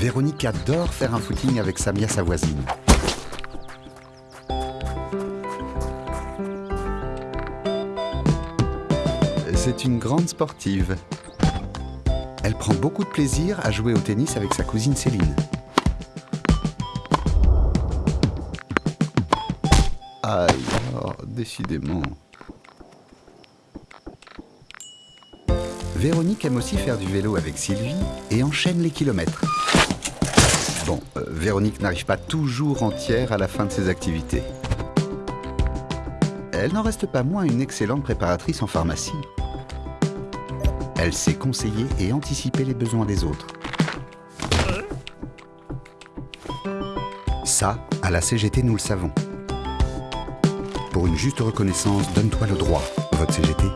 Véronique adore faire un footing avec Samia, sa voisine. C'est une grande sportive. Elle prend beaucoup de plaisir à jouer au tennis avec sa cousine Céline. Aïe, décidément. Véronique aime aussi faire du vélo avec Sylvie et enchaîne les kilomètres. Bon, euh, Véronique n'arrive pas toujours entière à la fin de ses activités. Elle n'en reste pas moins une excellente préparatrice en pharmacie. Elle sait conseiller et anticiper les besoins des autres. Ça, à la CGT, nous le savons. Pour une juste reconnaissance, donne-toi le droit. Vote CGT